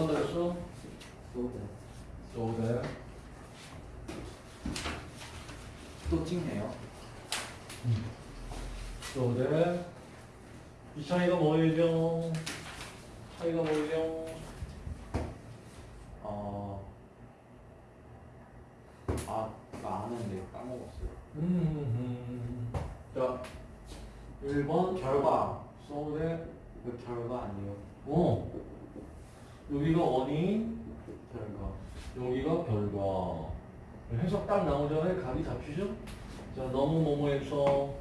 뭐 했어? 또 so that 또 찍네요. so that 이 차이가 뭐예요? 차이가 뭐예요? 어. 아, 나 아는데 까먹었어요. 음, 자 1번 결과. that 그 결과 아니에요. 어 여기가 원인 결과. 여기가 결과 해석 딱 나오잖아요 답이 잡히죠? 자 너무 뭐뭐해서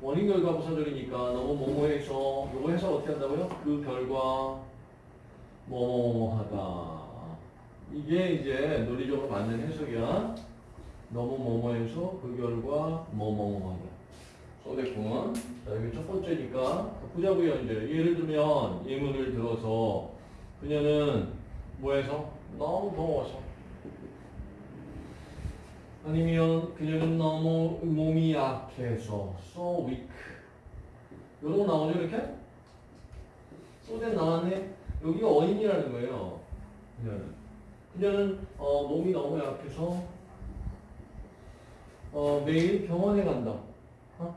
원인 결과 부사절이니까 너무 뭐뭐해서 요거 해석 어떻게 한다고요? 그 결과 뭐뭐하다 이게 이제 논리적으로 맞는 해석이야 너무 뭐뭐해서 그 결과 뭐뭐하다 써됐구만 자 여기 첫 번째니까 보자고요 이제 예를 들면 예문을 들어서 그녀는 뭐해서? 너무 더워서. 아니면 그녀는 너무 몸이 약해서 so weak. 거 나오죠 이렇게? 소된 나왔네. 여기가 원인이라는 거예요 그녀는. 그녀는 어, 몸이 너무 약해서 어, 매일 병원에 간다. 어?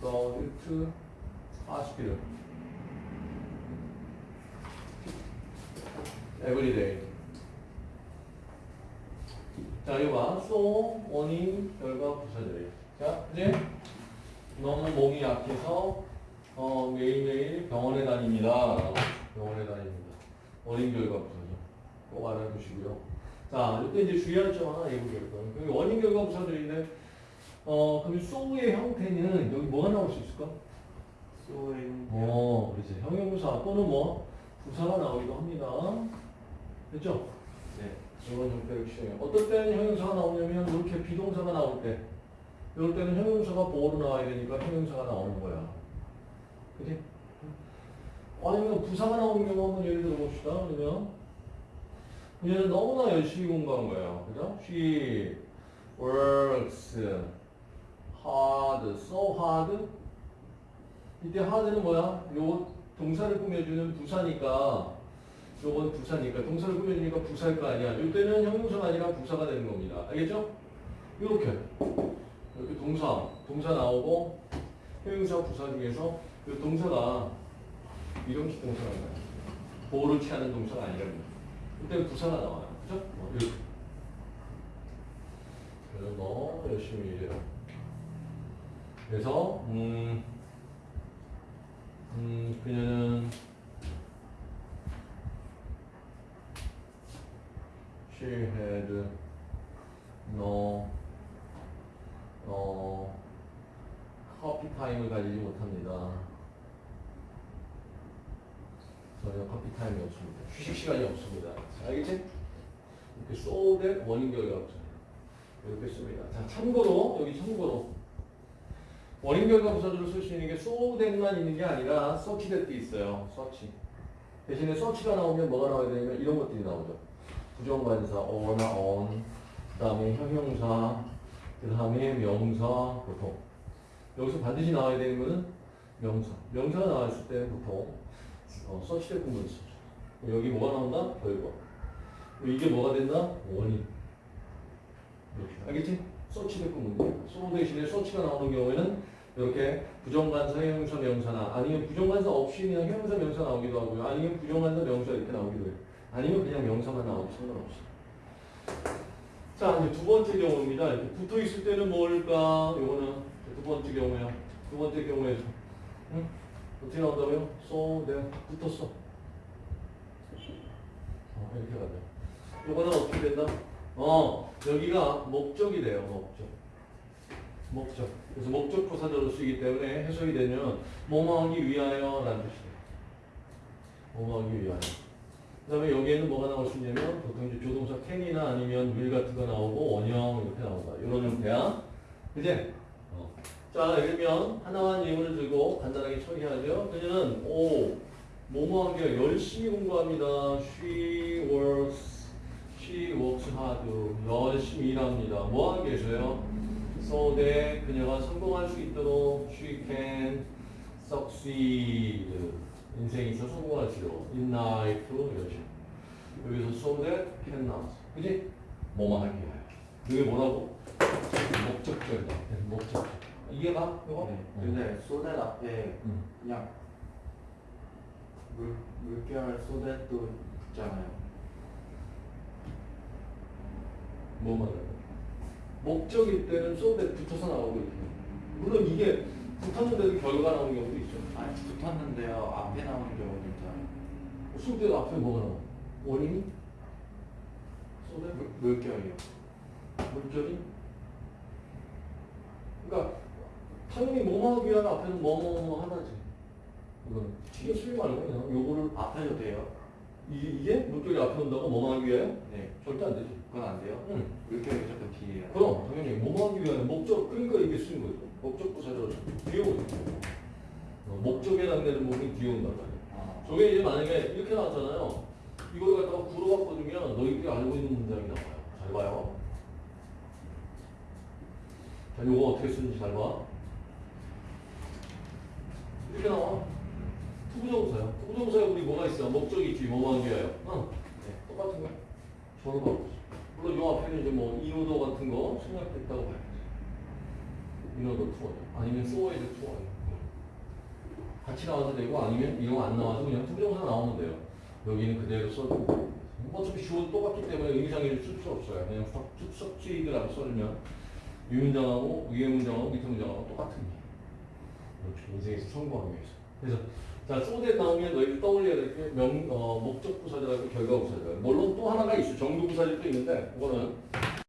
go to hospital every day 자, 이거 봐. so, 원인, 결과, 부사절이에요. 자, 이제 너무 몸이 약해서 어, 매일매일 병원에 다닙니다. 병원에 다닙니다. 원인, 결과, 부사절. 꼭 알아두시고요. 자, 이때 이제 주의할 점 하나. 여기 원인, 결과, 부사절인데 어, 그럼 so의 형태는 여기 뭐가 나올 수 있을까? 소인. 어, 그렇지. 형용사 또는 뭐 부사가 나오기도 합니다. 됐죠? 네. 이런 형태의 시행해요. 어떨 때는 형용사가 나오냐면 이렇게 비동사가 나올 때 이럴 때는 형용사가 보호로 나와야 되니까 형용사가 나오는 거야. 그지? 아니면 부사가 나오는 경우 한번 예를 들어 봅시다. 그러면 그녀는 너무나 열심히 공부한 거예요. 그죠? She works hard, so hard. 이때 hard는 뭐야? 요 동사를 꾸며주는 부사니까 요건 부사니까 동사를 꾸며주니까 부사일 거 아니야. 이때는 형용사가 아니라 부사가 되는 겁니다. 알겠죠? 이렇게 이렇게 동사 동사 나오고 형용사 부사 중에서 이 동사가 이름식 동사가 나요. 보호를 취하는 동사가 아니라는 거예요. 이때는 부사가 나와요. 그죠? 어, 이렇게. 그래서 너 열심히 일해라. 그래서 음, 음 그녀는 she had no 어, 커피 타임을 가지지 못합니다. 전혀 커피 타임이 없습니다. 휴식 시간이 없습니다. 알겠지? 이렇게 so that 원인 결과 없잖아요. 이렇게 씁니다. 자, 참고로 여기 참고로 원인 결과 부사절을 쓸 수 있는 게 so that만 있는 게 아니라 서치댓도 있어요. such. 대신에 such가 나오면 뭐가 나와야 되냐면 이런 것들이 나오죠. 부정관사 어나 on 그 다음에 형용사 그 다음에 명사 보통. 여기서 반드시 나와야 되는 거는 명사. 명사가 나왔을 때 보통 어, 서치될 구문을 쓰죠. 여기 뭐가 나온다? 결과 이게 뭐가 된다? 원인. 이렇게. 알겠지? 서치될 구문이에요 소 대신에 서치가 나오는 경우에는 이렇게 부정관사, 형용사, 명사나 아니면 부정관사 없이 그냥 형용사, 명사 나오기도 하고요. 아니면 부정관사, 명사 이렇게 나오기도 해요 아니면 그냥 명사만 나와도 상관없어. 자, 이제 두 번째 경우입니다. 이렇게 붙어 있을 때는 뭘까? 요거는 두 번째 경우야. 두 번째 경우에서. 응? 어떻게 나온다고요? so, 내가 붙었어. 어, 이렇게 가자. 요거는 어떻게 된다? 어, 여기가 목적이 돼요, 목적. 목적. 그래서 목적 부사절로 쓰기 때문에 해석이 되면 뭐뭐하기 위하여 라는 뜻이에요. 뭐뭐하기 위하여. 그 다음에 여기에는 뭐가 나올 수 있냐면 보통 이제 조동사 can이나 아니면 will 같은 거 나오고 원형 이렇게 나온다. 이런 형태야. 그지? 어. 자, 그러면 하나만 예문을 들고 간단하게 처리하죠. 그녀는 오, 뭐뭐 하기가 열심히 공부합니다. She works, she works hard. 열심히 일합니다. 뭐 하기 위해서요? So that 그녀가 성공할 수 있도록 she can succeed. 인생에 있어 성공할지도 in life 이런 식으로 여기서 so that can 나왔어 그지? 하기 위하여 이게 뭐라고? 목적절이다 목적절 이해가? 이거? 네. 응. 근데 소댓 앞에 응. 그냥 물 물결 소댓도 붙잖아요. 뭐 말하는 목적일 때는 that 붙어서 나오고 이렇게 물론 이게 붙었는데도 결과가 나오는 경우도 있죠 아니 붙었는데요 앞에 나오는 경우도 있잖아요. so that 앞에 뭐가 나와? 원인이? that 물, 물결이요. 물절이? 그러니까 당연히 뭐뭐 하기 위한 앞에는 뭐뭐 하다지. 이건 튀겨 쓰지 말고 그냥 요거를 앞에도 돼요? 이, 이게 물결이 앞에 온다고 하기 위하여? 네. 절대 안 되지. 그건 안 돼요? 응. 물결이 무조건 뒤에요. 그럼 당연히 하기 위하여 목적 그러니까 이게 쓰인 거죠. 목적 부사절 뒤에 오죠. 어, 목적에 해당되는 부분이 뒤에 온단 말이야. 아, 저게 이제 만약에 이렇게 나왔잖아요. 이걸 갖다가 구로 바꿔주면 너희들이 알고 있는 문장이 나와요. 잘 봐요. 자, 요거 어떻게 쓰는지 잘 봐. 이렇게 나와. to부정사야. to부정사에 우리 뭐가 있어? 목적이 있지. 뭐뭐 하기 위하여. 응. 네. 똑같은 거야. 절로 바꾸지. 물론 요 앞에는 이제 뭐 in order 같은 거 생략됐다고 봐야지. 인호도 투어죠. 아니면 so as to예요. 같이 나와도 되고 아니면 이런 거안 나와도 그냥 to정사 나오면 돼요. 여기는 그대로 써도 돼요. 뭐 어차피 주어도 똑같기 때문에 의미상에를 쓸 필요 없어요. 그냥 succeed라고 써주면 위 문장하고 위에 문장하고 밑에 문장하고 똑같은 게. 그렇죠. 인생에서 성공하기 위해서. 그래서 자 so that 나오면 너희들 떠올려야 될 게 명, 어, 목적 부사절하고 결과 부사절. 물론 또 하나가 있어. 정도 부사절도 있는데 그거는